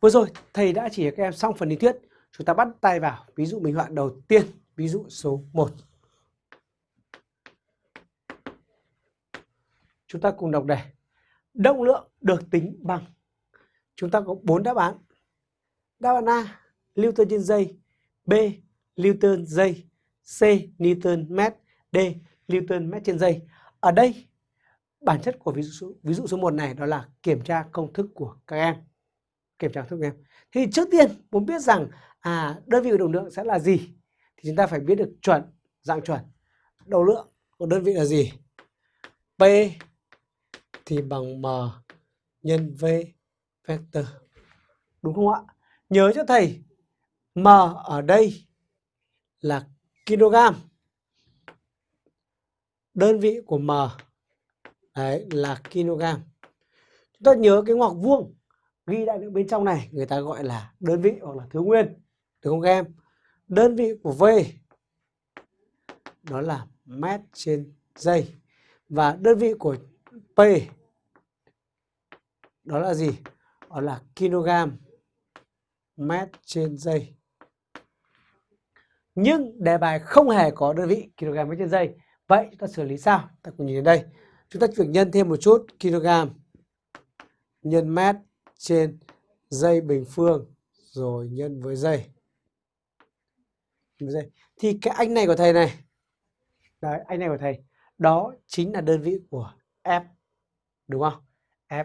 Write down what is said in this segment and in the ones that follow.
Vừa rồi thầy đã chỉ các em xong phần lý thuyết. Chúng ta bắt tay vào ví dụ minh họa đầu tiên, ví dụ số 1. Chúng ta cùng đọc đề. Động lượng được tính bằng. Chúng ta có 4 đáp án. Đáp án A, Newton trên giây. B, Newton giây. C, Newton mét. D, Newton mét trên giây. Ở đây, bản chất của ví dụ số, ví dụ số 1 này đó là kiểm tra công thức của các em kiểm tra thức em. Thì trước tiên muốn biết rằng à đơn vị của động lượng sẽ là gì? Thì chúng ta phải biết được chuẩn, dạng chuẩn. Đầu lượng của đơn vị là gì? P thì bằng m nhân v vector. Đúng không ạ? Nhớ cho thầy, m ở đây là kg đơn vị của m, đấy, là kg chúng ta nhớ cái ngoặc vuông ghi đại lượng bên trong này, người ta gọi là đơn vị hoặc là thứ nguyên. Đúng không các em? Đơn vị của V, đó là mét trên giây. Và đơn vị của P, đó là gì? Đó là kg mét trên giây. Nhưng đề bài không hề có đơn vị kg mét trên giây. Vậy chúng ta xử lý sao? Ta cùng nhìn đến đây. Chúng ta việc nhân thêm một chút kg nhân mét trên dây bình phương rồi nhân với dây. Thì cái anh này của thầy này, đấy, anh này của thầy, đó chính là đơn vị của F, đúng không? F.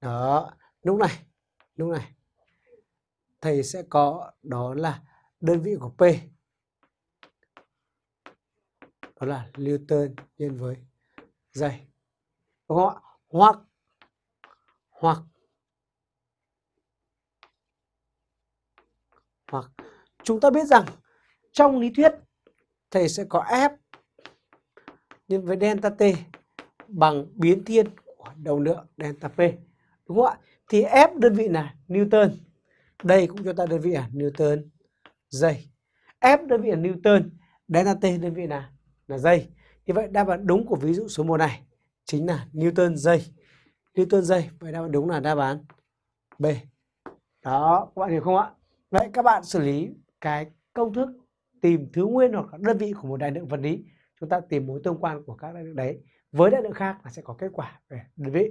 Đó, lúc này, lúc này, thầy sẽ có đó là đơn vị của P. Đó là Newton nhân với dây. Đúng không ạ? Hoặc, hoặc hoặc chúng ta biết rằng trong lý thuyết thầy sẽ có F nhân với delta T bằng biến thiên của đầu lượng delta P. Đúng không ạ? Thì F đơn vị là Newton. Đây cũng cho ta đơn vị là Newton giây. F đơn vị là Newton, delta T đơn vị là là giây. Như vậy đáp án đúng của ví dụ số 1 này chính là Newton giây. Newton giây, vậy đáp án đúng là đáp án B. Đó, các bạn hiểu không ạ? Vậy các bạn xử lý cái công thức tìm thứ nguyên hoặc đơn vị của một đại lượng vật lý. Chúng ta tìm mối tương quan của các đại lượng đấy với đại lượng khác là sẽ có kết quả về đơn vị.